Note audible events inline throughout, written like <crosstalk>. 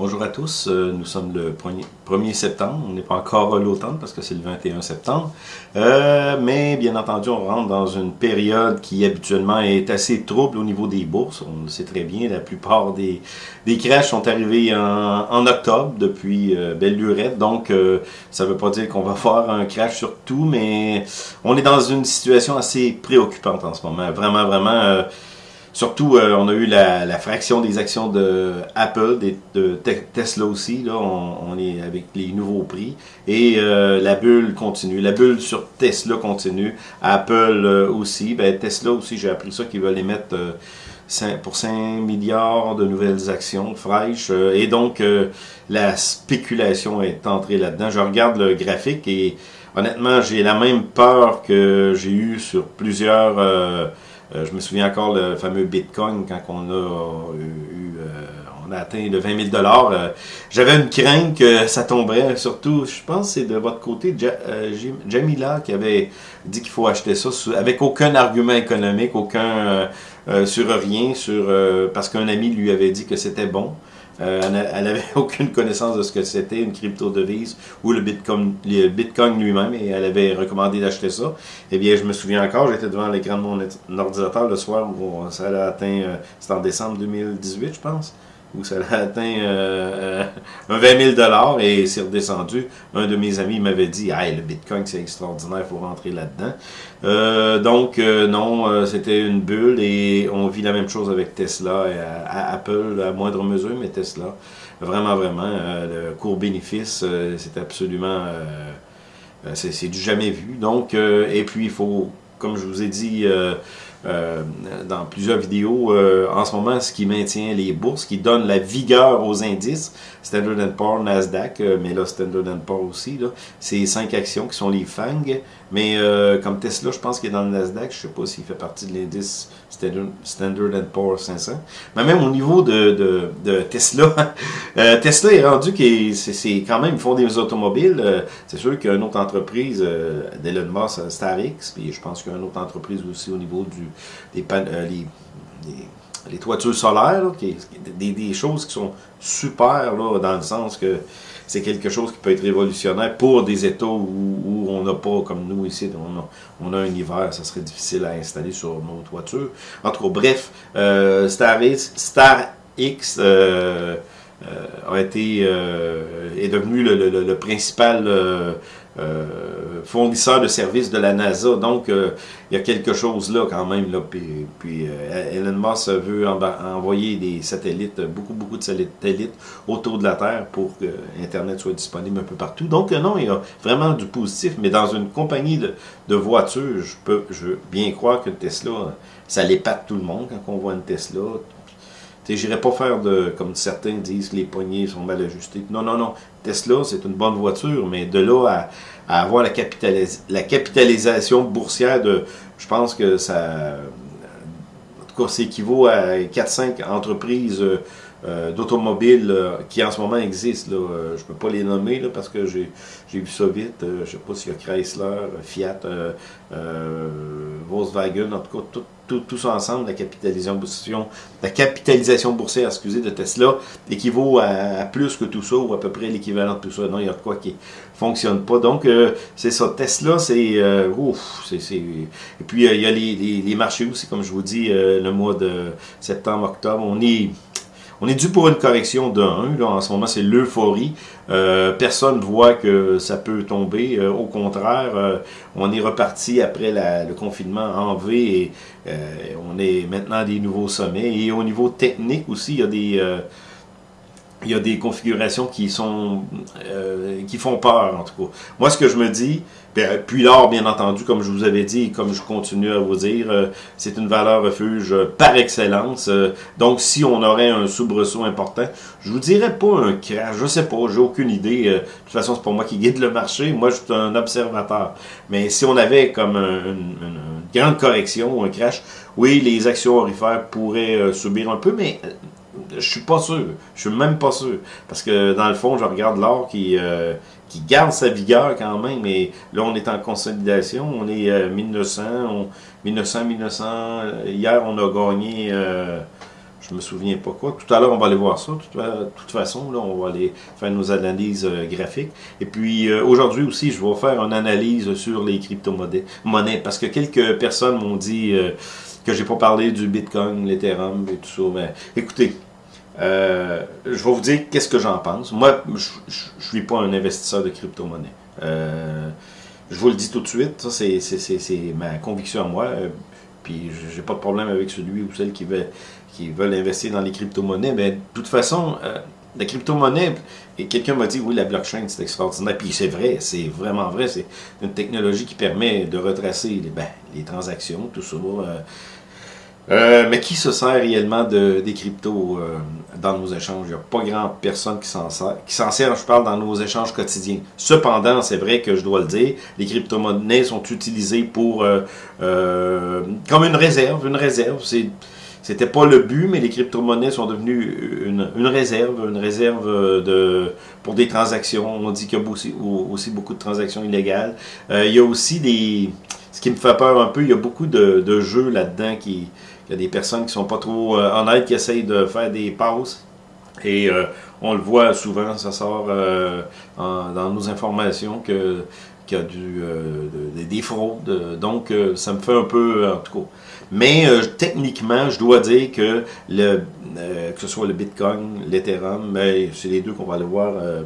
Bonjour à tous, euh, nous sommes le 1er septembre, on n'est pas encore l'automne parce que c'est le 21 septembre, euh, mais bien entendu on rentre dans une période qui habituellement est assez trouble au niveau des bourses, on le sait très bien, la plupart des, des crashs sont arrivés en, octobre depuis euh, belle lurette, donc ça ne veut pas dire qu'on va <laughs> faire un crash sur tout, mais on est dans une situation assez préoccupante en ce moment, vraiment vraiment Surtout, euh, on a eu la, fraction des actions de Apple, de Tesla aussi. Là, on, est avec les nouveaux prix. Et euh, la bulle continue. La bulle sur Tesla continue. Apple euh, aussi. Ben, Tesla aussi, j'ai appris ça qu'ils veulent émettre pour 5 milliards de nouvelles actions fraîches. et donc, la spéculation est entrée là-dedans. Je regarde le graphique et honnêtement, j'ai la même peur que j'ai eu sur plusieurs euh, je me souviens encore le fameux Bitcoin quand on a eu, euh, on a atteint le 20 000 euh, J'avais une crainte que ça tomberait. Surtout, je pense c'est de votre côté Jamila qui avait dit qu'il faut acheter ça avec aucun argument économique, aucun sur rien, sur parce qu'un ami lui avait dit que c'était bon. Euh, elle n'avait <laughs> aucune connaissance de ce que c'était une crypto-devise ou le Bitcoin, lui-même et elle avait recommandé d'acheter ça. Eh bien, je me souviens encore, j'étais devant l'écran de mon ordinateur le soir où ça a atteint, euh, c'était en décembre 2018, je pense où ça a atteint euh, un 20 000 et c'est redescendu. Un de mes amis m'avait dit Hey, le Bitcoin, c'est extraordinaire, il faut rentrer là-dedans. Euh, donc, euh, non, c'était une bulle et on vit la même chose avec Tesla et à, Apple à moindre mesure, mais Tesla, vraiment, vraiment, le court bénéfice, c'est absolument. c'est du jamais vu. Donc, et puis, il faut, comme je vous ai dit, euh, dans plusieurs vidéos. Euh, en ce moment, ce qui maintient les bourses, qui donne la vigueur aux indices, Standard Poor's, Nasdaq, euh, mais là Standard Poor's aussi, là, c'est cinq actions qui sont les FANG, mais comme Tesla, je pense qu'il est dans le Nasdaq, je ne sais pas s'il fait partie de l'indice Standard Poor's 500. Mais même au niveau de, de, Tesla, <laughs> Tesla est rendu que c'est quand même, ils font des automobiles. c'est sûr qu'il y a une autre entreprise, d'Elon Musk, Starix, puis je pense qu'il y a une autre entreprise aussi au niveau du euh, les, toitures solaires, des, choses qui sont super dans le sens que c'est quelque chose qui peut être révolutionnaire pour des États où, on n'a pas, comme nous ici, on a, un hiver, ça serait difficile à installer sur nos toitures. En tout cas, bref, euh, Star X, euh, a été, est devenu le principal euh, fournisseur de services de la NASA. Donc, euh, il y a quelque chose là quand même. Là, puis, puis euh, Elon Musk veut envoyer des satellites, beaucoup, beaucoup de satellites autour de la Terre pour que Internet soit disponible un peu partout. Donc, non, il y a vraiment du positif. Mais dans une compagnie de, voitures, je peux je bien croire que Tesla, ça l'épate tout le monde quand on voit une Tesla. Je n'irai pas faire de, comme certains disent, les poignées sont mal ajustées. Non, non, non. Tesla, c'est une bonne voiture, mais de là à, avoir la, capitalisation boursière de, je pense que ça, en tout cas, ça équivaut à 4-5 entreprises euh, euh, d'automobiles euh, qui en ce moment existent. Je ne peux pas les nommer parce que j'ai vu ça vite. je ne sais pas s'il y a Chrysler, Fiat, Volkswagen, en tout cas, tout, tout, tout, ça ensemble, la capitalisation, la capitalisation boursière excusez, de Tesla équivaut à, plus que tout ça, ou à peu près l'équivalent de tout ça. Non, il y a quoi qui fonctionne pas. Donc, c'est ça. Tesla, c'est... ouf, c'est... Et puis, il y a les, les, les, marchés aussi, comme je vous dis, le mois de septembre, octobre. On est on est dû pour une correction de 1. en ce moment, c'est l'euphorie. Euh, personne ne voit que ça peut tomber. Euh, au contraire, euh, on est reparti après le confinement en V et on est maintenant à des nouveaux sommets. Et au niveau technique aussi, il y a des il y a des configurations qui sont qui font peur en tout cas. Moi ce que je me dis, ben, puis l'or, bien entendu, comme je vous avais dit, et comme je continue à vous dire, euh, c'est une valeur refuge par excellence. Euh, donc, si on aurait un soubresaut important, je vous dirais pas un crash, je sais pas, j'ai aucune idée. Euh, de toute façon, c'est pas moi qui guide le marché, moi je suis un observateur. Mais si on avait comme une, grande correction, un crash, oui, les actions orifères pourraient subir un peu, mais je suis pas sûr. Je suis même pas sûr. Parce que dans le fond, je regarde l'or qui, euh, qui garde sa vigueur quand même. Mais là, on est en consolidation. On est à 1900, 1900, 1900. Hier, on a gagné. Euh, je me souviens pas quoi. Tout à l'heure, on va aller voir ça. De toute façon, là, on va aller faire nos analyses euh, graphiques. Et puis, euh, aujourd'hui aussi, je vais faire une analyse sur les crypto-monnaies. Parce que quelques personnes m'ont dit euh, que j'ai pas parlé du Bitcoin, l'Ethereum et tout ça. Mais écoutez, je vais vous dire qu'est-ce que j'en pense. Moi, je ne suis pas un investisseur de crypto-monnaie. je vous le dis tout de suite, c'est ma conviction à moi. Puis j'ai pas de problème avec celui ou celle qui veut qui veulent investir dans les crypto-monnaies, mais de toute façon, euh, la crypto-monnaie, et quelqu'un m'a dit, oui, la blockchain, c'est extraordinaire. Puis c'est vrai, c'est vraiment vrai. C'est une technologie qui permet de retracer les, ben, les transactions, tout ça. Euh, euh, mais qui se sert réellement de, des cryptos dans nos échanges? Il n'y a pas grand personne qui s'en sert. Qui s'en sert, je parle, dans nos échanges quotidiens. Cependant, c'est vrai que je dois le dire, les crypto-monnaies sont utilisées pour comme une réserve. Une réserve, c'est c'était pas le but, mais les crypto-monnaies sont devenues une, réserve, une réserve de, pour des transactions. On dit qu'il y a aussi, aussi, beaucoup de transactions illégales. Euh, il y a aussi des... Ce qui me fait peur un peu, il y a beaucoup de, jeux là-dedans qui... Il y a des personnes qui sont pas trop euh, honnêtes, qui essayent de faire des passes. Et euh, on le voit souvent, ça sort dans nos informations que qu'il y a des fraudes. Donc, ça me fait un peu, en tout cas, mais euh, techniquement, je dois dire que le, euh, que ce soit le Bitcoin, l'Ethereum, mais c'est les deux qu'on va aller voir euh,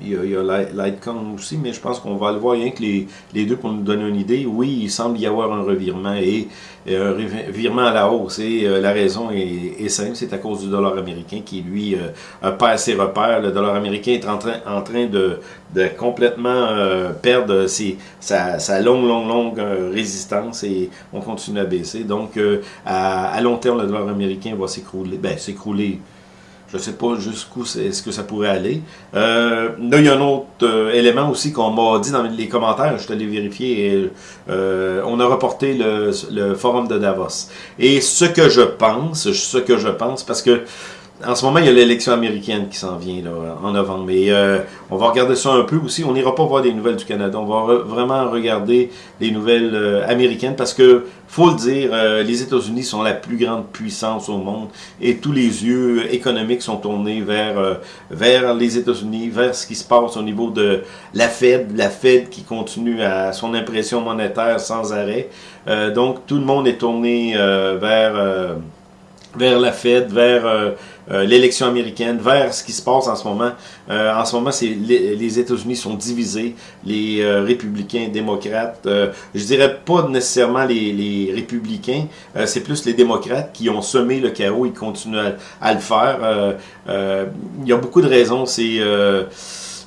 il y, a, Litecoin aussi, mais je pense qu'on va le voir rien que les, les, deux pour nous donner une idée. Oui, il semble y avoir un revirement et, un revirement à la hausse. Et euh, la raison est, simple, c'est à cause du dollar américain qui, lui, euh, perd ses repères. Le dollar américain est en train, en train de, de complètement euh, perdre ses, sa, sa, longue, longue, longue résistance et on continue à baisser. Donc, à, à, long terme, le dollar américain va s'écrouler. Ben, s'écrouler je ne sais pas jusqu'où est-ce que ça pourrait aller. Euh, là, il y a un autre euh, élément aussi qu'on m'a dit dans les commentaires, je suis allé vérifier, et, euh, on a reporté le, le, forum de Davos. Et ce que je pense, ce que je pense, parce que en ce moment, il y a l'élection américaine qui s'en vient là, en novembre. Mais euh, on va regarder ça un peu aussi. On n'ira pas voir des nouvelles du Canada. On va vraiment regarder les nouvelles euh, américaines parce que, faut le dire, euh, les États-Unis sont la plus grande puissance au monde et tous les yeux économiques sont tournés vers, vers les États-Unis, vers ce qui se passe au niveau de la Fed. La Fed qui continue à son impression monétaire sans arrêt. donc, tout le monde est tourné vers vers la Fed, vers euh, euh, l'élection américaine, vers ce qui se passe en ce moment. Euh, en ce moment, c'est les, États-Unis sont divisés, les républicains, démocrates. je dirais pas nécessairement les, les républicains, c'est plus les démocrates qui ont semé le chaos, ils continuent à, le faire. il y a beaucoup de raisons. C'est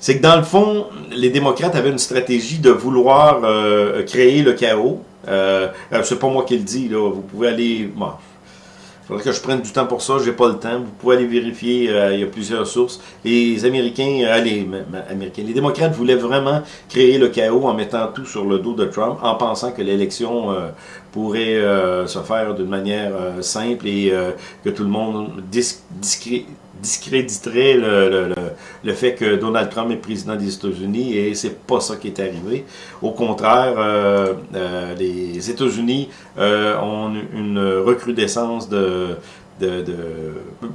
c'est que dans le fond, les démocrates avaient une stratégie de vouloir créer le chaos. Euh, c'est pas moi qui le dis, là. Vous pouvez aller. Bon, faudrait que je prenne du temps pour ça, j'ai pas le temps. Vous pouvez aller vérifier, euh, il y a plusieurs sources. Les Américains, euh, les Américains, les démocrates voulaient vraiment créer le chaos en mettant tout sur le dos de Trump, en pensant que l'élection euh, pourrait se faire d'une manière simple et que tout le monde discret discréditerait le, le, le, fait que Donald Trump est président des États-Unis et c'est pas ça qui est arrivé. Au contraire, euh, euh, les États-Unis euh, ont une recrudescence de, de, de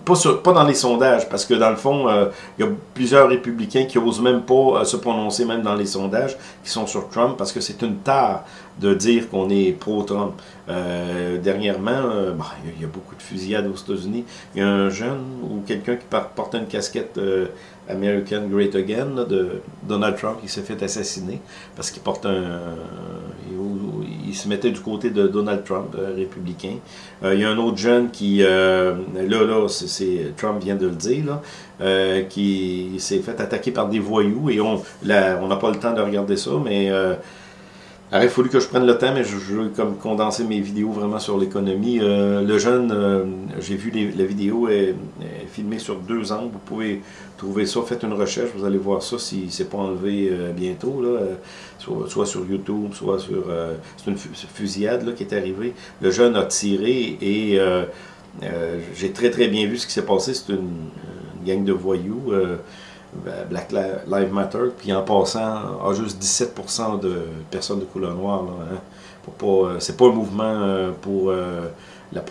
pas, pas, dans les sondages, parce que dans le fond, il y a plusieurs républicains qui osent même pas se prononcer, même dans les sondages, qui sont sur Trump, parce que c'est une tare de dire qu'on est pro-Trump. Euh, dernièrement, bah, il y a beaucoup de fusillades aux États-Unis. Il y a un jeune ou quelqu'un qui portait une casquette American Great Again de Donald Trump qui s'est fait assassiner parce qu'il porte un, il, se mettait du côté de Donald Trump, euh, républicain. Euh, il y a un autre jeune qui, euh, là, là, c'est Trump vient de le dire, là, qui s'est fait attaquer par des voyous et on on n'a pas le temps de regarder ça, mais il aurait fallu que je prenne le temps, mais je, veux condenser mes vidéos vraiment sur l'économie. Euh, le jeune, euh, j'ai vu la vidéo est, filmée sur deux ans. Vous pouvez trouver ça, faites une recherche, vous allez voir ça si c'est pas enlevé euh, bientôt, soit, sur YouTube, soit sur... c'est une fusillade là, qui est arrivée. Le jeune a tiré et j'ai très très bien vu ce qui s'est passé. C'est une, gang de voyous. Ben, Black Lives Matter, puis en passant, a juste 17% de personnes de couleur noire. Hein. euh, c'est pas un mouvement euh, pour euh, la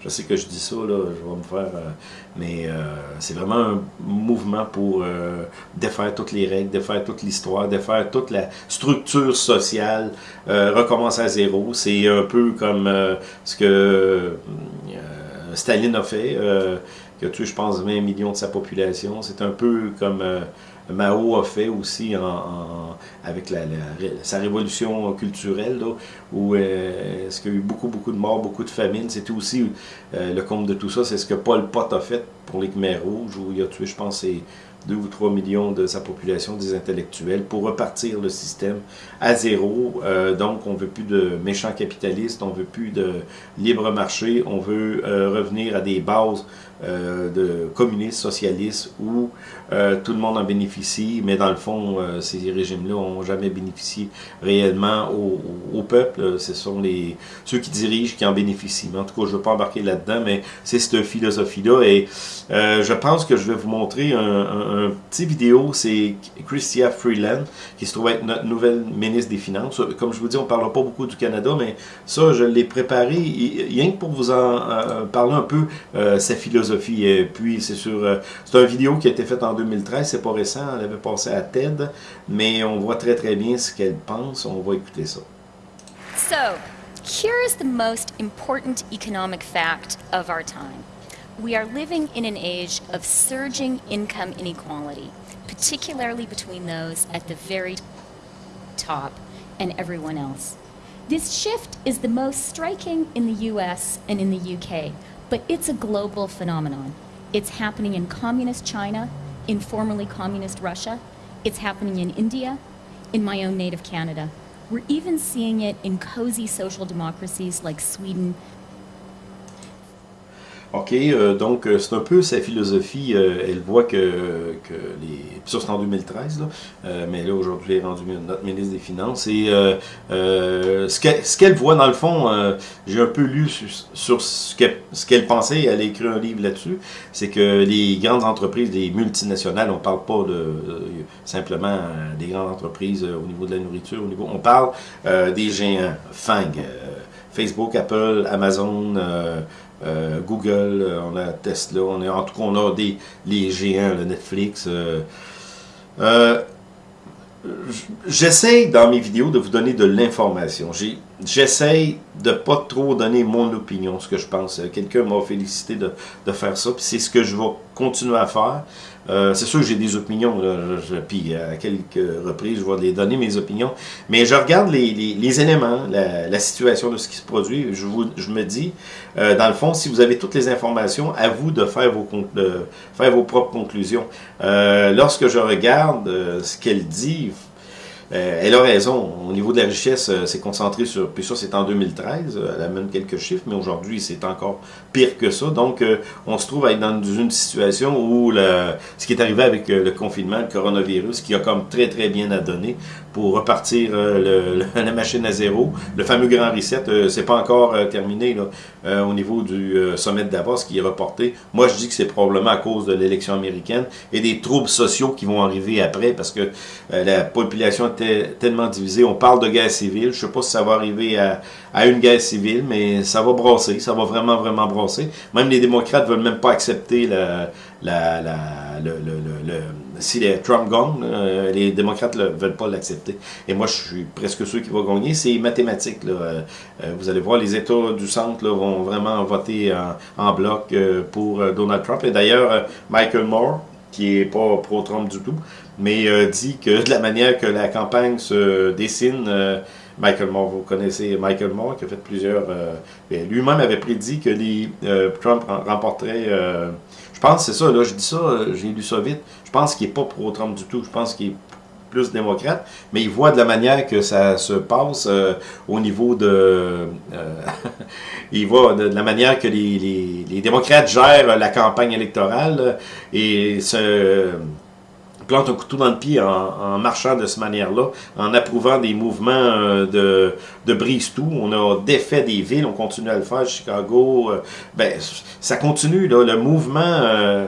Je sais que je dis ça, là, je vais me faire... mais c'est vraiment un mouvement pour défaire toutes les règles, défaire toute l'histoire, défaire toute la structure sociale, recommencer à zéro. C'est un peu comme ce que Staline a fait qui a tué, je pense, 20 millions de sa population. C'est un peu comme euh, Mao a fait aussi avec sa révolution culturelle, où euh, est-ce qu'il y a eu beaucoup, beaucoup de morts, beaucoup de famines? C'était aussi euh, le compte de tout ça, c'est ce que Paul Pot a fait pour les Khmer rouges, où il a tué, je pense, 2 ou 3 millions de sa population, des intellectuels, pour repartir le système à zéro. donc, on veut plus de méchants capitalistes, on veut plus de libre marché, on veut revenir à des bases euh, de communistes, socialistes, où euh, tout le monde en bénéficie, mais dans le fond, euh, ces régimes-là n'ont jamais bénéficié réellement au, peuple. Ce sont les ceux qui dirigent qui en bénéficient. en tout cas, je ne veux pas embarquer là-dedans, mais c'est cette philosophie-là. Et je pense que je vais vous montrer un, petit vidéo. C'est Christia Freeland, qui se trouve être notre nouvelle ministre des Finances. Comme je vous dis, on ne parlera pas beaucoup du Canada, mais ça, je l'ai préparé rien que pour vous en parler un peu, sa philosophie philosophie. puis c'est sur, euh, c'est une vidéo qui a été faite en 2013, c'est pas récent, elle avait passé à TED, mais on voit très très bien ce qu'elle pense. On va écouter ça. So, here is the most important economic fact of our time. We are living in an age of surging income inequality, particularly between those at the very top and everyone else. This shift is the most striking in the US and in the UK, but it's a global phenomenon. It's happening in communist China, in formerly communist Russia. It's happening in India, in my own native Canada. We're even seeing it in cozy social democracies like Sweden, OK, euh, donc euh, c'est un peu sa philosophie. Euh, elle voit que, que les... Ça, c'est en 2013, là, mais là, aujourd'hui, elle est rendue notre ministre des Finances. Et ce qu'elle voit, dans le fond, j'ai un peu lu sur, ce qu'elle pensait, elle a écrit un livre là-dessus, c'est que les grandes entreprises, les multinationales, on parle pas de, simplement des grandes entreprises au niveau de la nourriture, au niveau, on parle des géants, FANG, Facebook, Apple, Amazon, euh, Google, euh, on a Tesla, on a, en tout cas, on a des, les géants, le Netflix. Euh, J'essaie dans mes vidéos de vous donner de l'information. J'essaie de pas trop donner mon opinion, ce que je pense. Quelqu'un m'a félicité de, de, faire ça, puis c'est ce que je vais continuer à faire. Euh, c'est sûr que j'ai des opinions, là, puis à quelques reprises, je vais les donner, mes opinions. Mais je regarde les, les, éléments, la, la, situation de ce qui se produit. Je, vous, je me dis, euh, dans le fond, si vous avez toutes les informations, à vous de faire vos, de faire vos propres conclusions. Euh, lorsque je regarde ce qu'elle dit, euh, elle a raison. Au niveau de la richesse, euh, c'est concentré sur... Puis ça, c'est en 2013. Euh, elle a même quelques chiffres, mais aujourd'hui, c'est encore pire que ça. Donc, on se trouve à être dans une situation où ce qui est arrivé avec le confinement, le coronavirus, qui a comme très, très bien à donner pour repartir le, <laughs> la machine à zéro. Le fameux grand reset, c'est pas encore terminé là, au niveau du sommet de Davos qui est reporté. Moi, je dis que c'est probablement à cause de l'élection américaine et des troubles sociaux qui vont arriver après parce que la population tellement divisé. On parle de guerre civile. Je sais pas si ça va arriver à, une guerre civile, mais ça va brasser. Ça va vraiment, vraiment brasser. Même les démocrates veulent même pas accepter le, si les Trump gagne, euh, les démocrates ne veulent pas l'accepter. Et moi, je suis presque sûr qu'il va gagner. C'est mathématique. Là. Euh, euh, vous allez voir, les États du centre là, vont vraiment voter en, en bloc pour Donald Trump. Et d'ailleurs, Michael Moore, qui est pas pro-Trump du tout, mais euh, dit que de la manière que la campagne se dessine, euh, Michael Moore, vous connaissez Michael Moore qui a fait plusieurs... Euh, ben, lui-même avait prédit que les Trump remporterait... je pense, c'est ça, là, je dis ça, j'ai lu ça vite, je pense qu'il n'est pas pro-Trump du tout, je pense qu'il est plus démocrate, mais il voit de la manière que ça se passe au niveau de... <laughs> il voit de, la manière que les, démocrates gèrent la campagne électorale et se plante un couteau dans le pied en, marchant de cette manière-là, en approuvant des mouvements euh, de, de brise-tout. On a défait des villes, on continue à le faire, Chicago. Euh, ben, ça continue, là, le mouvement... Euh,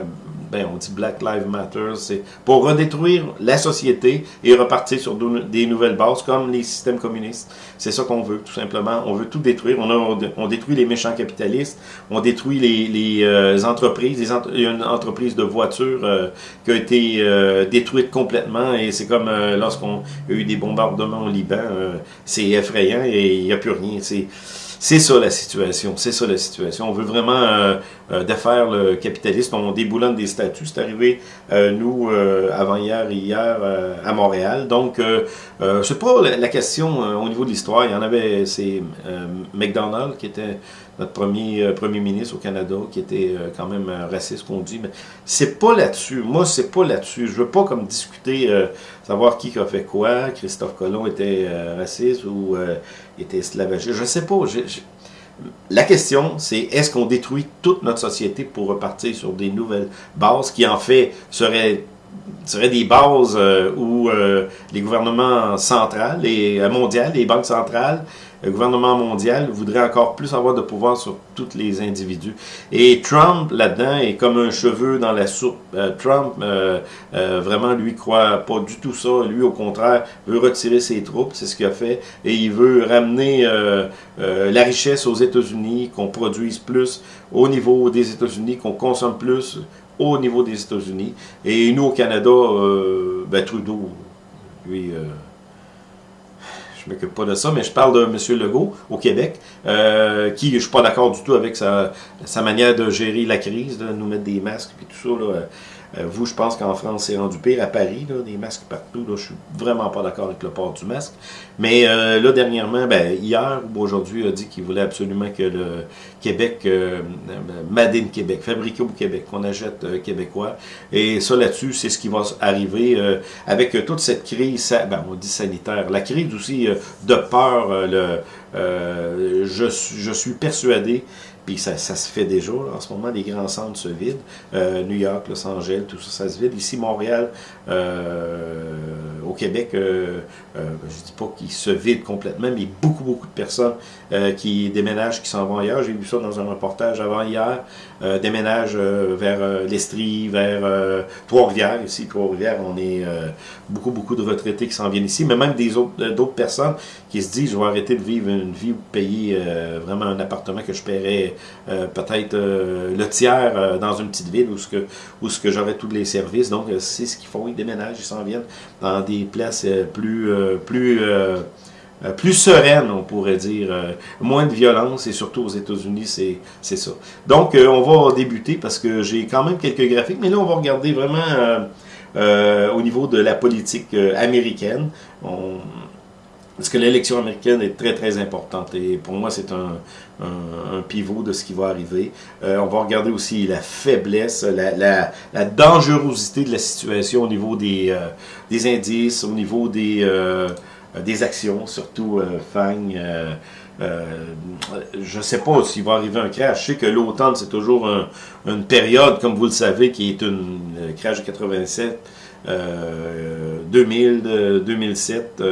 ben, on dit Black Lives Matter, c'est pour redétruire la société et repartir sur des nouvelles bases comme les systèmes communistes. C'est ça qu'on veut, tout simplement. On veut tout détruire. On, a, on détruit les méchants capitalistes, on détruit les, les euh, entreprises. Les il y a une entreprise de voitures euh, qui a été euh, détruite complètement et c'est comme lorsqu'on a eu des bombardements au Liban, c'est effrayant et il n'y a plus rien. C'est ça la situation, c'est ça la situation. On veut vraiment euh, euh, défaire le capitalisme, on déboulonne des statuts. C'est arrivé, euh, nous, avant-hier et hier, à Montréal. Donc, c'est pas la, question au niveau de l'histoire. Il y en avait, c'est McDonald qui était notre premier premier ministre au Canada, qui était quand même raciste, qu'on dit. Mais c'est pas là-dessus. Moi, c'est pas là-dessus. Je veux pas comme discuter, savoir qui a fait quoi. Christophe Colomb était raciste ou était esclavagiste. Je sais pas. La question, c'est est-ce qu'on détruit toute notre société pour repartir sur des nouvelles bases qui, en fait, seraient des bases euh, où euh, les gouvernements centrales, et euh, mondiaux, les banques centrales, le gouvernement mondial voudrait encore plus avoir de pouvoir sur tous les individus. Et Trump, là-dedans, est comme un cheveu dans la soupe. Trump, vraiment, lui, croit pas du tout ça. Lui, au contraire, veut retirer ses troupes, c'est ce qu'il a fait. Et il veut ramener la richesse aux États-Unis, qu'on produise plus au niveau des États-Unis, qu'on consomme plus au niveau des États-Unis. Et nous, au Canada, euh, ben, Trudeau, lui, euh, je m'occupe pas de ça, mais je parle de M. Legault au Québec, euh, qui, je suis pas d'accord du tout avec sa, manière de gérer la crise, de nous mettre des masques et tout ça. Euh, vous, je pense qu'en France, c'est rendu pire. À Paris, des masques partout. Là, je suis vraiment pas d'accord avec le port du masque. Mais euh, là, dernièrement, ben, hier ou aujourd'hui, a dit qu'il voulait absolument que le Québec, euh, Made in Québec, fabriqué au Québec, qu'on achète euh, québécois. Et ça, là-dessus, c'est ce qui va arriver avec toute cette crise, ben, on dit sanitaire, la crise aussi de peur. le, je, je suis persuadé puis ça, ça, se fait déjà. en ce moment, les grands centres se vident. Euh, New York, Los Angeles, tout ça, ça se vide. Ici, Montréal, euh, au Québec, euh, euh, je dis pas se vident complètement, mais beaucoup, beaucoup de personnes euh, qui déménagent, qui s'en vont ailleurs. J'ai vu ça dans un reportage avant hier. Euh, déménagent vers l'Estrie, vers Trois-Rivières. Ici, Trois-Rivières, on est beaucoup, beaucoup de retraités qui s'en viennent ici, mais même des autres d'autres personnes qui se disent, je vais arrêter de vivre une vie ou payer vraiment un appartement que je paierais peut-être le tiers dans une petite ville où ce que, où ce que j'aurais tous les services. Donc, c'est ce qu'ils font. Ils déménagent, ils s'en viennent dans des places plus euh, plus, euh, euh, plus sereine, on pourrait dire. moins de violence, et surtout aux États-Unis, c'est ça. Donc, on va débuter parce que j'ai quand même quelques graphiques, mais là, on va regarder vraiment au niveau de la politique américaine. parce que l'élection américaine est très, très importante. Et pour moi, c'est un, pivot de ce qui va arriver. on va regarder aussi la faiblesse, la, dangerosité de la situation au niveau des, indices, au niveau des, euh, des actions, surtout euh, FANG. Euh, je ne sais pas s'il va arriver un crash. Je sais que l'automne, c'est toujours une période, comme vous le savez, qui est une crash de 87, 2000, 2007,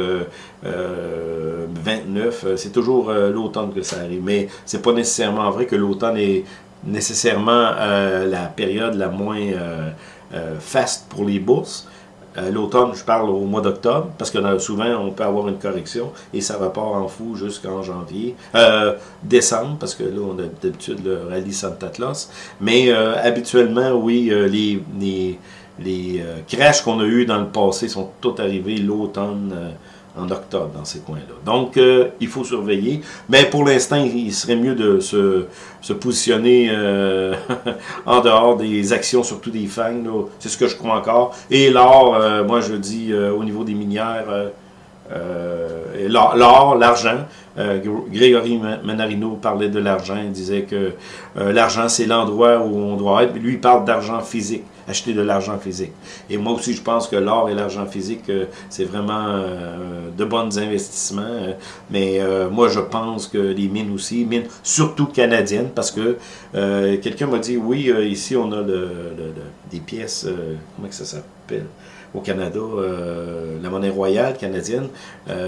29. C'est toujours l'automne que ça arrive. Mais c'est pas nécessairement vrai que l'automne est nécessairement la période la moins faste pour les bourses. Euh, l'automne, je parle au mois d'octobre, parce que souvent, on peut avoir une correction, et ça repart en fou jusqu'en janvier, euh, décembre, parce que là, on a d'habitude le rallye Santa Claus. Mais euh, habituellement, oui, les, les, les crashs qu'on a eu dans le passé sont tous arrivés l'automne en octobre dans ces coins-là. Donc, euh, il faut surveiller. Mais pour l'instant, il serait mieux de se, positionner euh, <laughs> en dehors des actions, surtout des fangs. C'est ce que je crois encore. Et l'or, euh, moi je dis au niveau des minières, l'or, l'argent, Grégory Manarino parlait de l'argent, il disait que l'argent c'est l'endroit où on doit être, lui il parle d'argent physique acheter de l'argent physique. Et moi aussi, je pense que l'or et l'argent physique, euh, c'est vraiment euh, de bons investissements. Euh, mais moi, je pense que les mines aussi, mines surtout canadiennes, parce que quelqu'un m'a dit, oui, ici, on a des pièces, comment ça s'appelle? Au Canada, la monnaie royale canadienne.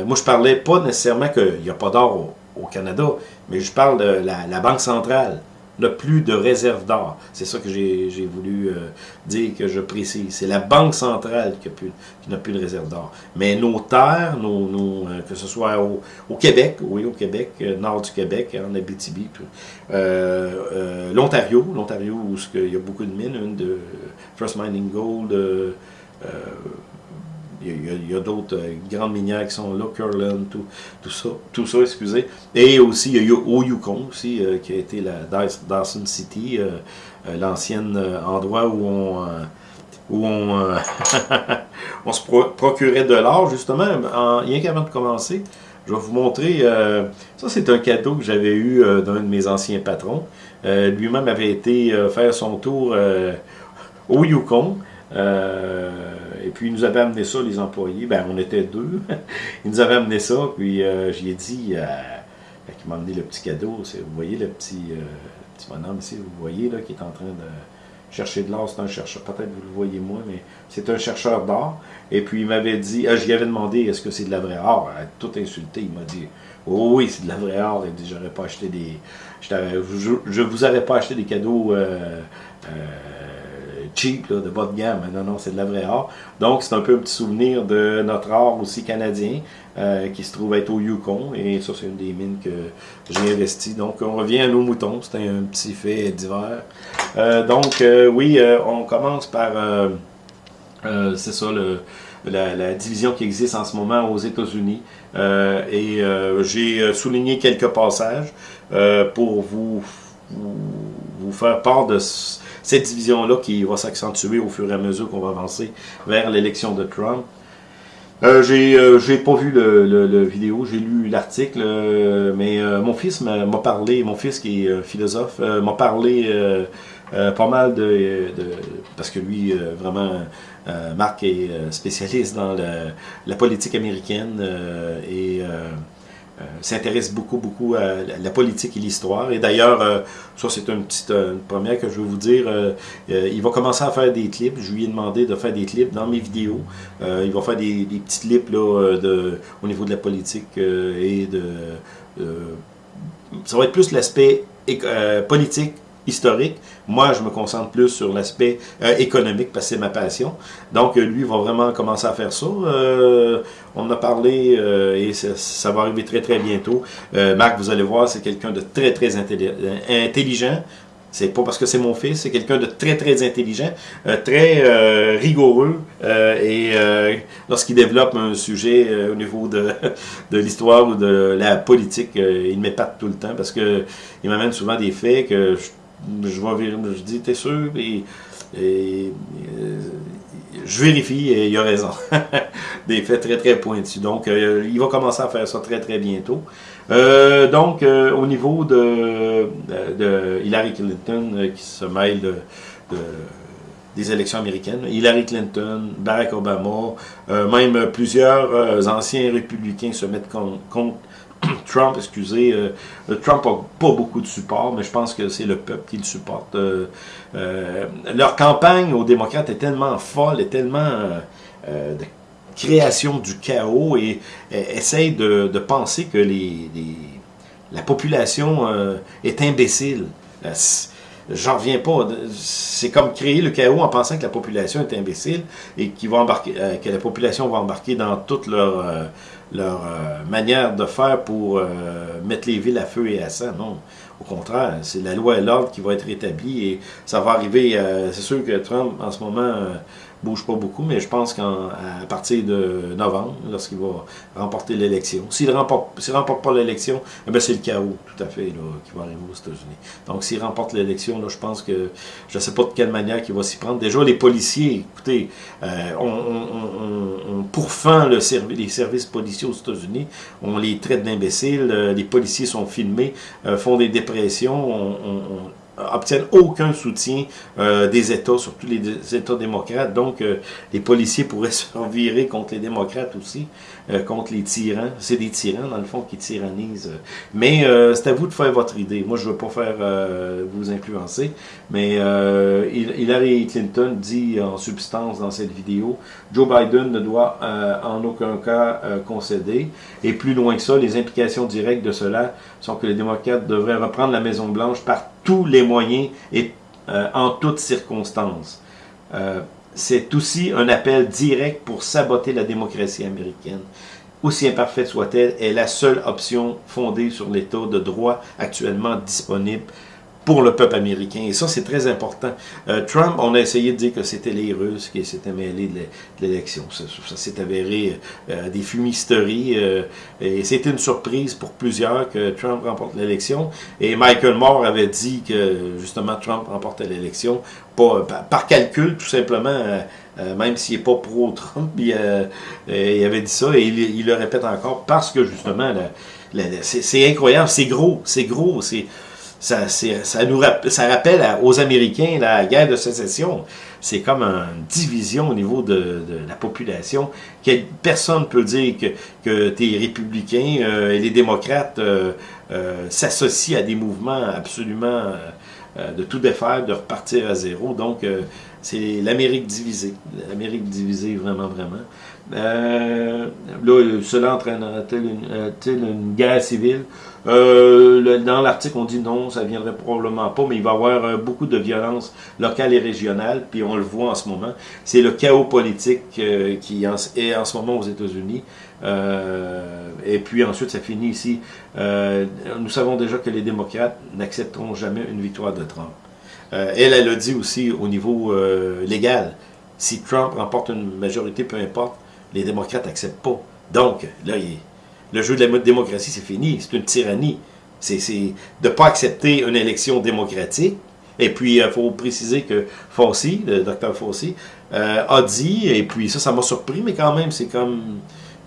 moi, je parlais pas nécessairement qu'il n'y a pas d'or au, Canada, mais je parle de la Banque centrale n'a plus de réserve d'or. C'est ça que j'ai voulu euh, dire, que je précise. C'est la Banque centrale qui n'a plus, de réserve d'or. Mais nos terres, euh, que ce soit au, Québec, oui, au Québec, euh, nord du Québec, en Abitibi, l'Ontario, l'Ontario où il y a beaucoup de mines, une de First Mining Gold, il y a, d'autres euh, grandes minières qui sont là, Curland, tout, tout, ça, tout ça, excusez. Et aussi, il y a eu au Yukon aussi, euh, qui a été la Dawson City, euh, l'ancien endroit où on, où on, <laughs> on se procurait de l'or, justement, en, rien qu'avant de commencer. Je vais vous montrer, ça c'est un cadeau que j'avais eu d'un de mes anciens patrons. Lui-même avait été faire son tour au Yukon. Et puis, il nous avait amené ça, les employés. Ben, on était deux. <laughs> il nous avait amené ça. Puis, euh, j'y ai dit, euh, il m'a amené le petit cadeau. Vous voyez le petit, euh, petit bonhomme ici, vous voyez, là, qui est en train de chercher de l'or. C'est un chercheur. Peut-être vous le voyez moins, mais c'est un chercheur d'or. Et puis, il m'avait dit, ah, j'y avais demandé, est-ce que c'est de la vraie or? tout insulté. Il m'a dit, oh, oui, c'est de la vraie or. Il dit, j'aurais pas acheté des. Je, je, vous aurais pas acheté des cadeaux. Euh, cheap, de bas de gamme. Non, non, c'est de la vraie or. Donc, c'est un peu un petit souvenir de notre or aussi canadien, euh, qui se trouve être au Yukon. Et ça, c'est une des mines que j'ai investi. Donc, on revient à nos moutons. C'était un petit fait d'hiver. Euh, donc, euh, oui, on commence par... c'est ça, le, la, division qui existe en ce moment aux États-Unis. et j'ai souligné quelques passages pour vous, vous, vous, faire part de cette division-là qui va s'accentuer au fur et à mesure qu'on va avancer vers l'élection de Trump. Euh, j'ai euh, pas vu le, le, vidéo, j'ai lu l'article, euh, mais euh, mon fils m'a parlé, mon fils qui est philosophe, m'a parlé pas mal de, parce que lui vraiment Marc est spécialiste dans la politique américaine et s'intéresse beaucoup, beaucoup à la politique et l'histoire. Et d'ailleurs, euh, ça c'est une petite euh, première que je veux vous dire, il va commencer à faire des clips. Je lui ai demandé de faire des clips dans mes vidéos. il va faire des, petits clips là, au niveau de la politique et de... ça va être plus l'aspect politique historique. Moi, je me concentre plus sur l'aspect euh, économique parce que c'est ma passion. Donc, euh, lui va vraiment commencer à faire ça. Euh, on a parlé et ça, va arriver très, très bientôt. Marc, vous allez voir, c'est quelqu'un de très, très intelligent. C'est pas parce que c'est mon fils, c'est quelqu'un de très très intelligent, très rigoureux et lorsqu'il développe un sujet au niveau de, <laughs> de l'histoire ou de la politique, il m'épate tout le temps parce que il m'amène souvent des faits que je je vais je dis, t'es sûr? Et, euh, je vérifie et il a raison. <laughs> Des faits très très pointus. Donc, euh, il va commencer à faire ça très très bientôt. Euh, donc, au niveau de, Hillary Clinton qui se mêle de, des élections américaines, Hillary Clinton, Barack Obama, même plusieurs anciens républicains se mettent contre <clears throat> Trump, excusez, euh, Trump n'a pas beaucoup de support, mais je pense que c'est le peuple qui le supporte. Euh, euh, leur campagne aux démocrates est tellement folle, est tellement de création du chaos et, essaye de, penser que la population est imbécile. J'en reviens pas. C'est comme créer le chaos en pensant que la population est imbécile et que la population va embarquer dans toute leur leur euh, manière de faire pour euh, mettre les villes à feu et à sang. Non, au contraire, c'est la loi et l'ordre qui va être établie et ça va arriver. Euh, c'est sûr que Trump, en ce moment, bouge pas beaucoup, mais je pense qu'à partir de novembre, lorsqu'il va remporter l'élection, s'il ne remporte, remporte pas l'élection, eh c'est le chaos, tout à fait, là, qui va arriver aux États-Unis. Donc, s'il remporte l'élection, je pense que je ne sais pas de quelle manière il va s'y prendre. Déjà, les policiers, écoutez, euh, on, on, on, pourfend le les services policiers aux États-Unis, on les traite d'imbéciles, euh, les policiers sont filmés, euh, font des dépressions, on, obtiennent aucun soutien euh, des États, surtout les États démocrates. Donc, euh, les policiers pourraient <laughs> se virer contre les démocrates aussi, euh, contre les tyrans. C'est des tyrans, dans le fond, qui tyrannisent. Mais c'est à vous de faire votre idée. Moi, je ne veux pas faire vous influencer, mais Hillary Clinton dit en substance dans cette vidéo, Joe Biden ne doit en aucun cas concéder. Et plus loin que ça, les implications directes de cela sont que les démocrates devraient reprendre la Maison-Blanche par tous les moyens et en toutes circonstances. c'est aussi un appel direct pour saboter la démocratie américaine aussi imparfaite soit-elle, est la seule option fondée sur l'État de droit actuellement disponible pour le peuple américain. Et ça, c'est très important. Euh, Trump, on a essayé de dire que c'était les Russes qui s'étaient mêlés de l'élection. Ça, s'est avéré euh, des fumisteries. Euh, et c'était une surprise pour plusieurs que Trump remporte l'élection. Et Michael Moore avait dit que, justement, Trump remportait l'élection par, par, calcul, tout simplement. même s'il n'est pas pro-Trump, il, avait dit ça et il, le répète encore parce que justement, c'est incroyable, c'est gros, c'est gros, c'est ça, ça, nous ça rappelle aux Américains la guerre de sécession. C'est comme une division au niveau de, la population. personne ne peut dire que, que les républicains euh, et les démocrates euh, euh, s'associent à des mouvements absolument de tout défaire, de repartir à zéro. Donc, c'est l'Amérique divisée. L'Amérique divisée, vraiment, vraiment. là, cela entraînera-t-il une, guerre civile? Euh, dans l'article, on dit non, ça viendrait probablement pas, mais il va y avoir euh, beaucoup de violence locale et régionale, puis on le voit en ce moment. C'est le chaos politique euh, qui est en ce moment aux États-Unis. et puis ensuite, ça finit ici. nous savons déjà que les démocrates n'accepteront jamais une victoire de Trump. elle, elle a dit aussi au niveau légal, si Trump remporte une majorité, peu importe, les démocrates n'acceptent pas. Donc, là, il le jeu de la démocratie, c'est fini. C'est une tyrannie. C'est de ne pas accepter une élection démocratique. Et puis, il euh, faut préciser que Fauci, le docteur Fauci, euh, a dit, et puis ça, ça m'a surpris, mais quand même, c'est comme...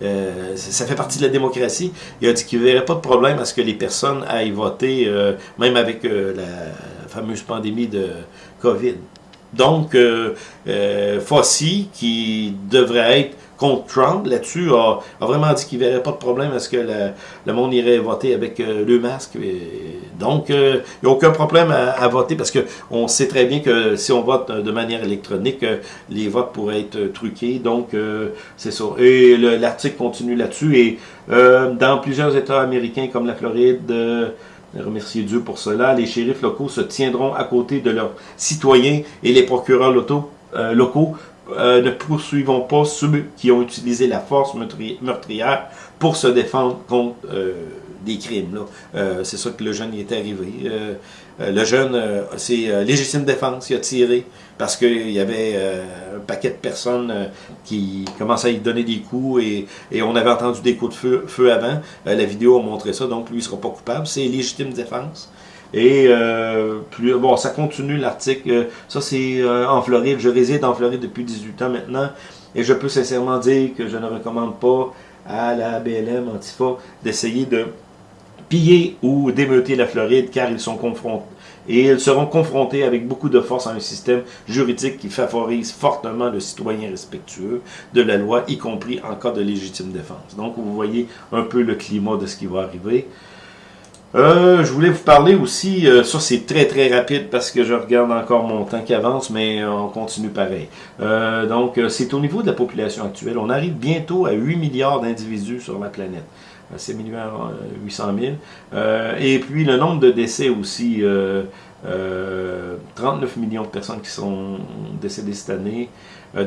Euh, ça fait partie de la démocratie. Il a dit qu'il ne verrait pas de problème à ce que les personnes aillent voter, même avec la fameuse pandémie de COVID. Donc, Fauci, qui devrait être contre Trump là-dessus a, vraiment dit qu'il ne verrait pas de problème à ce que le monde irait voter avec euh, le masque. donc, euh, il n'y a aucun problème à, voter parce qu'on sait très bien que si on vote de manière électronique, euh, les votes pourraient être truqués. Donc, c'est ça. Et l'article continue là-dessus. Et dans plusieurs États américains comme la Floride, remercier Dieu pour cela, les shérifs locaux se tiendront à côté de leurs citoyens et les procureurs locaux euh, ne poursuivons pas ceux qui ont utilisé la force meurtrière pour se défendre contre euh, des crimes. Euh, c'est ça que le jeune y est arrivé. le jeune, c'est légitime défense, il a tiré parce qu'il y avait un paquet de personnes qui commençaient à y donner des coups et, on avait entendu des coups de feu, feu avant. la vidéo a montré ça, donc lui, ne sera pas coupable. C'est légitime défense. Et euh, bon, ça continue l'article. Ça, c'est euh, en Floride. Je réside en Floride depuis 18 ans maintenant. Et je peux sincèrement dire que je ne recommande pas à la BLM Antifa d'essayer de piller ou d'émeuter la Floride car ils sont confrontés et ils seront confrontés avec beaucoup de force à un système juridique qui favorise fortement le citoyen respectueux de la loi, y compris en cas de légitime défense. Donc, vous voyez un peu le climat de ce qui va arriver. Euh, je voulais vous parler aussi, euh, ça c'est très très rapide parce que je regarde encore mon temps qui avance, mais on continue pareil. Euh, donc c'est au niveau de la population actuelle. On arrive bientôt à 8 milliards d'individus sur la planète. C'est milliards 800 000. et puis le nombre de décès aussi, 39 millions de personnes qui sont décédées cette année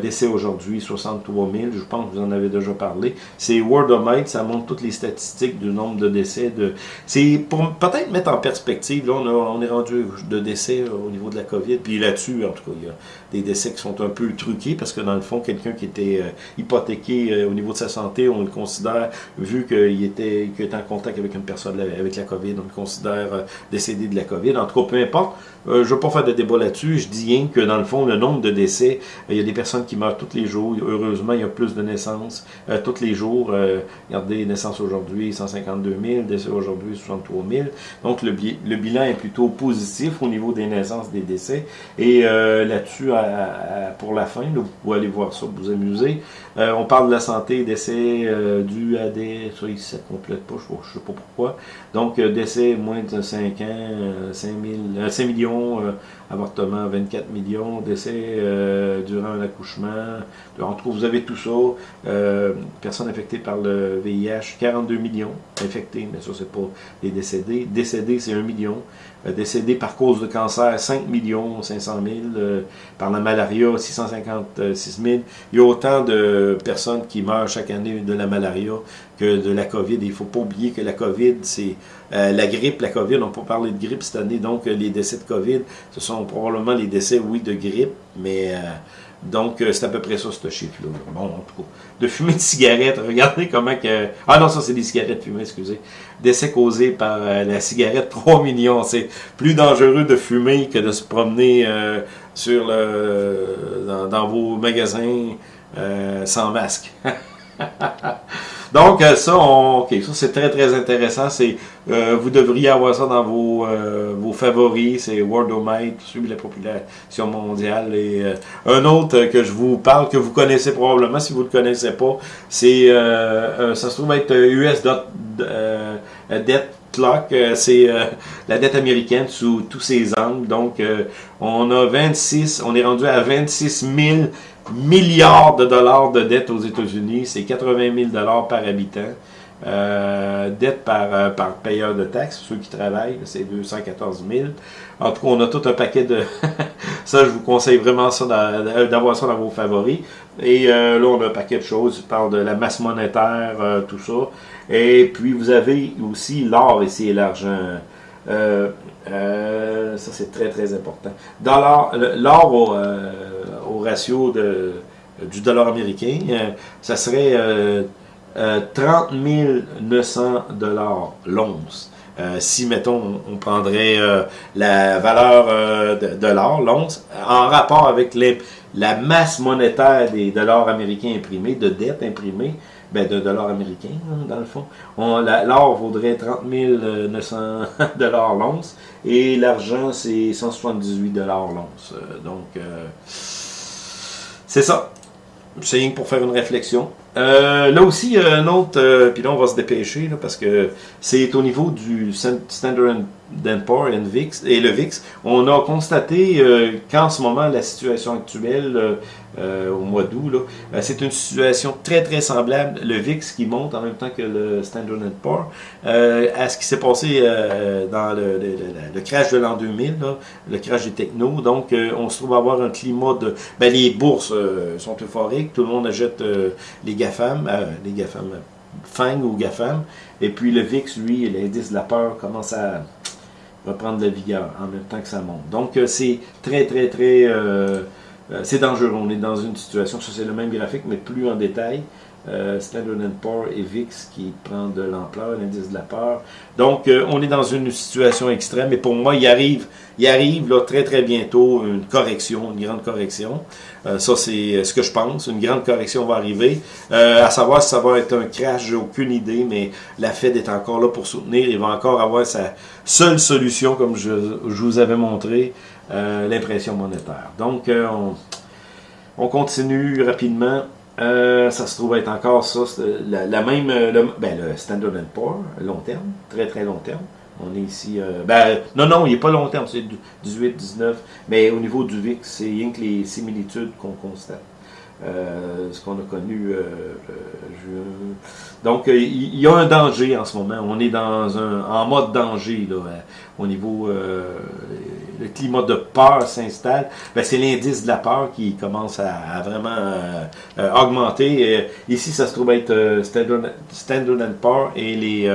décès aujourd'hui, 63 000, je pense que vous en avez déjà parlé. C'est Worldometer, ça montre toutes les statistiques du nombre de décès. De... C'est pour peut-être mettre en perspective, là on, est rendu de décès au niveau de la COVID, puis là-dessus, en tout cas, il y a des décès qui sont un peu truqués, parce que dans le fond, quelqu'un qui était euh, hypothéqué euh, au niveau de sa santé, on le considère, vu qu'il était, était en contact avec une personne avec la COVID, on le considère euh, décédé de la COVID. En tout cas, peu importe, je ne veux pas faire de débat là-dessus, je dis rien que dans le fond, le nombre de décès, il y a des personnes qui meurent tous les jours. Heureusement, il y a plus de naissances euh, tous les jours. Euh, regardez, naissances aujourd'hui, 152 000, décès aujourd'hui, 63 000. Donc, le, le, bilan est plutôt positif au niveau des naissances, des décès. Et euh, là-dessus, pour la fin, vous pouvez aller voir ça, vous amuser. On parle de la santé, décès dû à des... Ça, ça complète pas, je ne sais pas pourquoi. Donc, décès moins de 5 ans, 5, 000, 5 millions, avortement 24 millions, décès durant la d'accouchement. En tout cas, vous avez tout ça. Euh, personnes affectées par le VIH, 42 millions infectés, mais ça, c'est pas les décédés. Décédés, c'est 1 million. Euh, décédés par cause de cancer, 5 millions 500 000. Euh, par la malaria, 656 000. Il y a autant de personnes qui meurent chaque année de la malaria que de la COVID. Il ne faut pas oublier que la COVID, c'est la grippe, la COVID, on peut parler de grippe cette année, donc les décès de COVID, ce sont probablement les décès, oui, de grippe, mais donc, c'est à peu près ça, ce chiffre-là. Bon, en tout cas, de fumer de cigarette, regardez comment que... Ah non, ça, c'est des cigarettes fumées, excusez. Décès causés par la cigarette, <laughs> 3 millions. C'est plus dangereux de fumer que de se promener sur le, dans, vos magasins sans masque. <laughs> Donc, ça, on, ça c'est très très intéressant. C'est, euh, vous devriez avoir ça dans vos, euh, vos favoris. C'est Wordomite, suivi la population mondiale. Et euh, un autre que je vous parle, que vous connaissez probablement, si vous ne le connaissez pas, c'est, ça se trouve être US Debt Clock, c'est la dette américaine sous tous ses angles. Donc, on a 26, on est rendu à 26 000 milliards de dollars de dette aux États-Unis. C'est 80 000 dollars par habitant. Euh, dette par, euh, par payeur de taxes, ceux qui travaillent, c'est 214 000. En tout cas, on a tout un paquet de... <laughs> ça, je vous conseille vraiment ça d'avoir ça dans vos favoris. Et euh, là, on a un paquet de choses. Je parle de la masse monétaire, tout ça. Et puis, vous avez aussi l'or ici et l'argent. ça, c'est très, très important. Dans l'or au, ratio de, du dollar américain, ça serait 30 900 dollars l'once. Euh, si, mettons, on, prendrait euh, la valeur euh, de, l'or, l'once, en rapport avec la masse monétaire des dollars américains imprimés, de dettes imprimées, ben, de dollars américains, hein, dans le fond, l'or vaudrait 30 900 <laughs> dollars l'once, et l'argent, c'est 178 dollars l'once. donc, c'est ça. C'est pour faire une réflexion. Euh, là aussi, il y a un autre, euh, puis là on va se dépêcher, parce que c'est au niveau du Standard Poor's et le VIX. On a constaté euh, qu'en ce moment, la situation actuelle, au mois d'août, c'est une situation très très semblable, le VIX qui monte en même temps que le Standard Poor's, à ce qui s'est passé dans le, crash de l'an 2000, le crash des technos. Donc, on se trouve avoir un climat de... Ben, les bourses sont euphoriques, tout le monde achète les GAFAM, euh, les GAFAM, FANG ou GAFAM, et puis le VIX, lui, l'indice de la peur commence à reprendre de la vigueur en même temps que ça monte. Donc euh, c'est très très très, euh, c'est dangereux, on est dans une situation, ça c'est le même graphique, mais plus en détail, euh, Standard Poor's et VIX qui prend de l'ampleur, l'indice de la peur. Donc, euh, on est dans une situation extrême, et pour moi, il arrive, il arrive là, très très bientôt une correction, une grande correction. Euh, ça, c'est ce que je pense. Une grande correction va arriver. à savoir si ça va être un crash, j'ai aucune idée, mais la Fed est encore là pour soutenir. Il va encore avoir sa seule solution, comme je vous avais montré, l'impression monétaire. Donc, on, on continue rapidement. Euh, ça se trouve être encore ça, la, même, euh, le, ben, le Standard Poor's, long terme, très très long terme. On est ici, euh, ben, non, non, il n'est pas long terme, c'est 18, 19, mais au niveau du VIX, c'est rien que les similitudes qu'on constate. Euh, ce qu'on a connu. Euh, euh, donc, il y, a un danger en ce moment. On est dans un en mode danger là, au niveau le climat de peur s'installe. Ben, c'est l'indice de la peur qui commence à, vraiment augmenter. ici, ça se trouve être Standard, Standard et les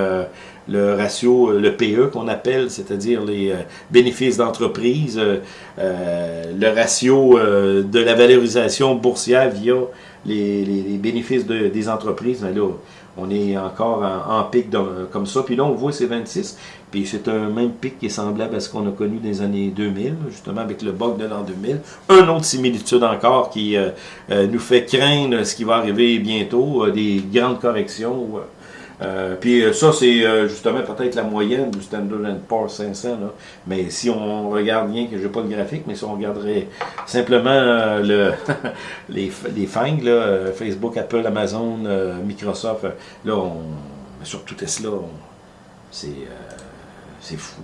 le ratio, euh, le PE qu'on appelle, c'est-à-dire les euh, bénéfices d'entreprise, euh, le ratio de la valorisation boursière via les, bénéfices des entreprises. Ben là, on est encore en, pic comme ça. Puis là, on voit c'est 26. Puis c'est un même pic qui est semblable à ce qu'on a connu les années 2000, justement avec le bug de l'an 2000. Un autre similitude encore qui nous fait craindre ce qui va arriver bientôt, des grandes corrections euh, puis euh, ça, c'est euh, justement peut-être la moyenne du Standard Poor's 500. Là. Mais si on regarde bien, que je n'ai pas le graphique, mais si on regarderait simplement le, <laughs> les, les FANG, Facebook, Apple, Amazon, Microsoft, là, on, surtout Tesla, c'est fou.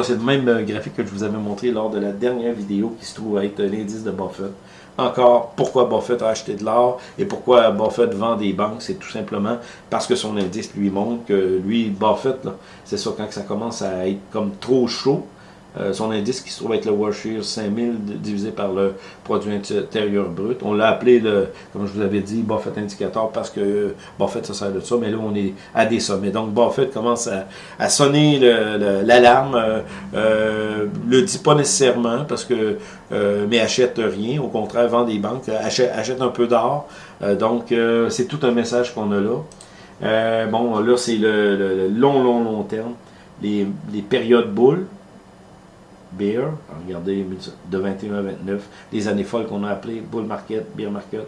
C'est le même graphique que je vous avais montré lors de la dernière vidéo qui se trouve être l'indice de Buffett. Encore pourquoi Buffett a acheté de l'or et pourquoi Buffett vend des banques. C'est tout simplement parce que son indice lui montre que lui, Buffett, c'est ça, quand ça commence à être comme trop chaud, euh, son indice qui se trouve être le World 5000 divisé par le produit intérieur brut. On l'a appelé, le, comme je vous l'avais dit, Buffett indicateur parce que Buffett ça sert de ça, mais là on est à des sommets. Donc Buffett commence à, sonner l'alarme, euh, euh, le dit pas nécessairement parce que euh, mais achète rien, au contraire vend des banques, achète, achète un peu d'or. donc c'est tout un message qu'on a là. bon, là c'est le, long, long, long terme, les, les périodes boules. Beer, regardez de 21 à 29, les années folles qu'on a appelées Bull Market, Beer Market,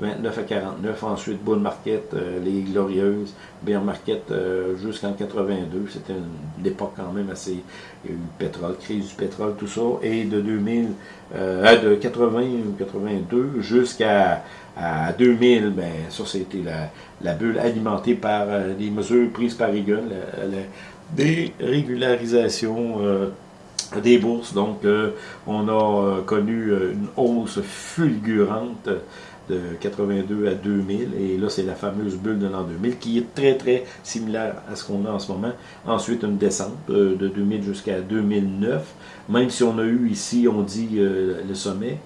29 à 49, ensuite Bull Market, euh, les Glorieuses, Beer Market euh, jusqu'en 82, c'était une, époque quand même assez, il y a eu le pétrole, crise du pétrole, tout ça, et de 2000, euh, de 80 ou 82 jusqu'à à 2000, ben, ça c'était la, la, bulle alimentée par les mesures prises par Reagan, la, la dérégularisation des bourses. Donc, euh, on a euh, connu euh, une hausse fulgurante de 82 à 2000. Et là, c'est la fameuse bulle de l'an 2000 qui est très, très similaire à ce qu'on a en ce moment. Ensuite, une descente de 2000 jusqu'à 2009. Même si on a eu ici, on dit le sommet,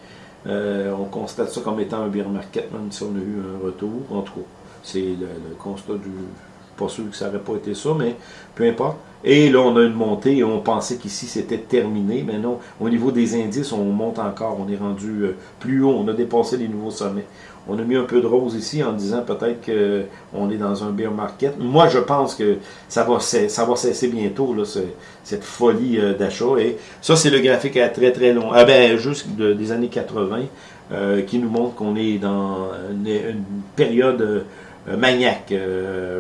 on constate ça comme étant un bear market, même si on a eu un retour. En tout cas, c'est le, constat du... Pas sûr que ça n'aurait pas été ça, mais peu importe. Et là, on a une montée et on pensait qu'ici c'était terminé. Mais non, au niveau des indices, on monte encore. On est rendu euh, plus haut. On a dépassé les nouveaux sommets. On a mis un peu de rose ici en disant peut-être qu'on est dans un bear market. Moi, je pense que ça va, cesser bientôt, là, cette folie euh, d'achat. Et ça, c'est le graphique à très très long. Ah ben, juste des années 80, euh, qui nous montre qu'on est dans une, période maniaque.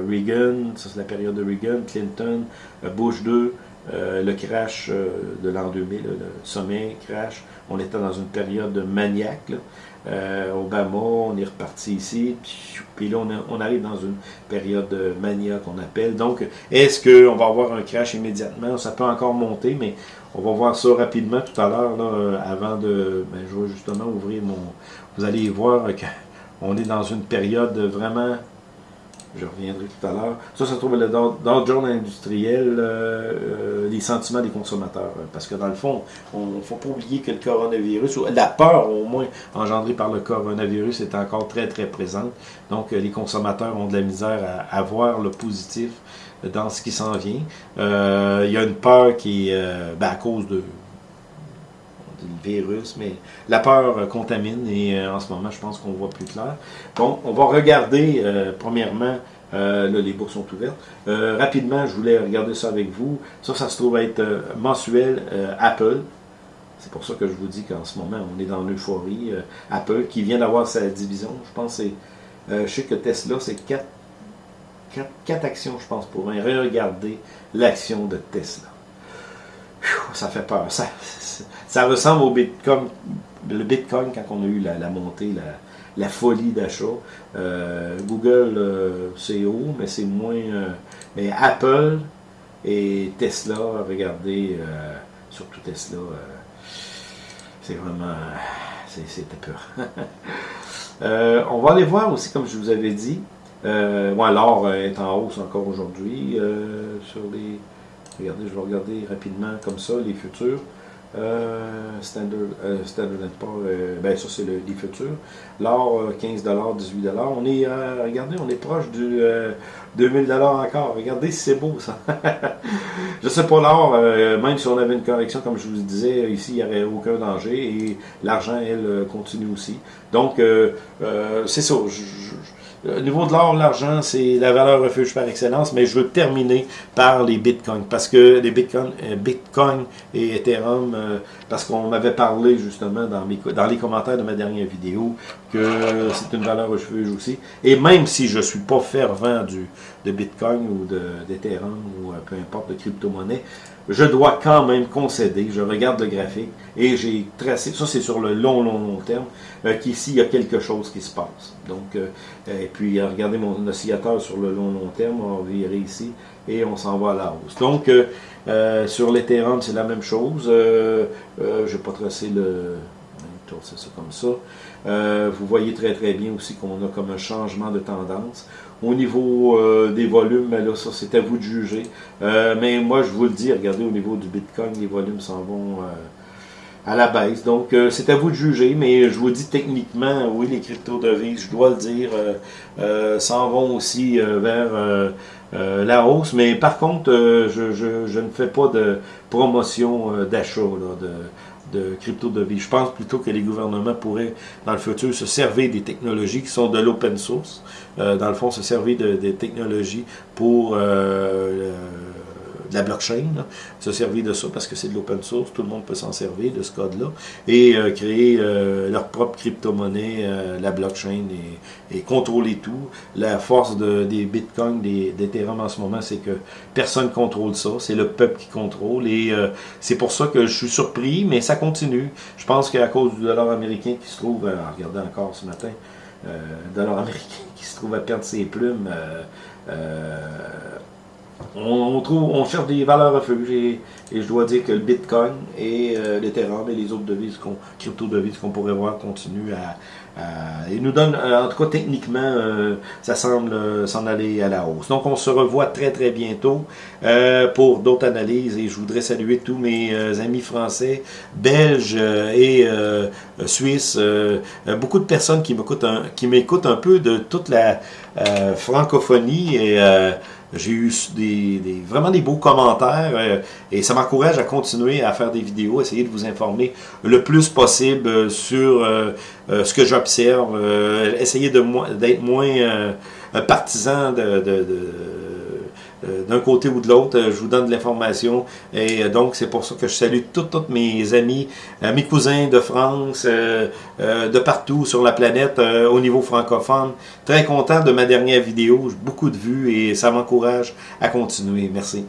Reagan, ça c'est la période de Reagan, Clinton, euh, Bush 2, euh, le crash euh, de l'an 2000, le sommet crash, on était dans une période maniaque. Obama, on est reparti ici, puis là on, arrive dans une période de mania qu'on appelle. Donc, est-ce qu'on va avoir un crash immédiatement? Ça peut encore monter, mais on va voir ça rapidement tout à l'heure, avant de, ben, je vais justement ouvrir mon... Vous allez voir qu'on est dans une période vraiment je reviendrai tout à l'heure. Ça, ça trouve le Dow Jones industriel, euh, euh, les sentiments des consommateurs. Parce que dans le fond, on ne faut pas oublier que le coronavirus, la peur au moins engendrée par le coronavirus est encore très très présente. Donc euh, les consommateurs ont de la misère à, voir le positif dans ce qui s'en vient. il y a une peur qui est ben, à cause de le virus, mais la peur contamine et euh, en ce moment, je pense qu'on voit plus clair. Bon, on va regarder, euh, premièrement, euh, là, les bourses sont ouvertes. rapidement, je voulais regarder ça avec vous. Ça, ça se trouve être mensuel Apple. C'est pour ça que je vous dis qu'en ce moment, on est dans l'euphorie. Apple, qui vient d'avoir sa division, je pense c'est... je sais que Tesla, c'est 4, 4, actions, je pense, pour regarder l'action de Tesla. Ça fait peur. Ça, ressemble au Bitcoin, le Bitcoin quand on a eu la, montée, la, folie d'achat. Euh, Google, euh, c'est haut, mais c'est moins... Euh, mais Apple et Tesla, regardez, surtout Tesla, c'est vraiment... C'était peur. <laughs> on va aller voir aussi, comme je vous avais dit, l'or est en hausse encore aujourd'hui sur les... Regardez, je vais regarder rapidement comme ça les futurs. Euh, standard, euh, Standard Poor's, euh, ben ça c'est le, les futurs. L'or, 15 18 On est, regardez, on est proche du 2000 encore. Regardez c'est beau ça. <laughs> je sais pas l'or, même si on avait une correction, comme je vous disais, ici il n'y aurait aucun danger et l'argent, elle, continue aussi. Donc, c'est ça. Au niveau de l'or, l'argent, c'est la valeur refuge par excellence, mais je veux terminer par les bitcoins, parce que les bitcoins, euh, bitcoin et Ethereum, euh, parce qu'on m'avait parlé justement dans, mes, dans les commentaires de ma dernière vidéo, que c'est une valeur refuge aussi, et même si je ne suis pas fervent du, de bitcoin ou d'Ethereum ou euh, peu importe de crypto-monnaie, je dois quand même concéder, je regarde le graphique et j'ai tracé, ça c'est sur le long, long, long terme, euh, qu'ici il y a quelque chose qui se passe. Donc, euh, et puis regardez mon oscillateur sur le long, long terme, on va virer ici et on s'en va à la hausse. Donc, euh, sur l'Ethereum, c'est la même chose. je vais pas tracer le... c'est ça comme ça. vous voyez très très bien aussi qu'on a comme un changement de tendance. Au niveau euh, des volumes, là, ça c'est à vous de juger. Euh, mais moi, je vous le dis, regardez au niveau du Bitcoin, les volumes s'en vont euh, à la baisse. Donc, c'est à vous de juger, mais je vous dis techniquement, oui, les crypto-devises, je dois le dire, s'en vont aussi vers la hausse. Mais par contre, je, ne fais pas de promotion d'achat de crypto-devises. Je pense plutôt que les gouvernements pourraient, dans le futur, se servir des technologies qui sont de l'open source. Euh, dans le fond, se servir de, des technologies pour euh, de la blockchain, se servir de ça parce que c'est de l'open source, tout le monde peut s'en servir de ce code-là, et euh, créer euh, leur propre crypto-monnaie, euh, la blockchain, et, contrôler tout. La force de, des bitcoins, des d'Ethereum en ce moment, c'est que personne contrôle ça, c'est le peuple qui contrôle, et c'est pour ça que je suis surpris, mais ça continue. Je pense qu'à cause du dollar américain qui se trouve, regardez encore ce matin, dollar <laughs> américain qui se trouve à perdre ses plumes, on, trouve, on cherche des valeurs refuge et, et je dois dire que le Bitcoin et euh, l'Ethereum et les autres devises, crypto-devises qu'on pourrait voir continuent à, ils nous donnent, euh, en tout cas techniquement, euh, ça semble s'en aller à la hausse. Donc on se revoit très très bientôt pour d'autres analyses et je voudrais saluer tous mes amis français, belges et suisses, beaucoup de personnes qui m'écoutent un, qui m'écoutent un peu de toute la francophonie et j'ai eu des, vraiment des beaux commentaires euh, et ça m'encourage à continuer à faire des vidéos, essayer de vous informer le plus possible sur euh, euh, ce que j'observe, essayer d'être moins partisan de euh, d'un côté ou de l'autre. Euh, je vous donne de l'information. Et euh, donc, c'est pour ça que je salue tous mes amis, mes cousins de France, de partout sur la planète au niveau francophone. Très content de ma dernière vidéo. Beaucoup de vues et ça m'encourage à continuer. Merci.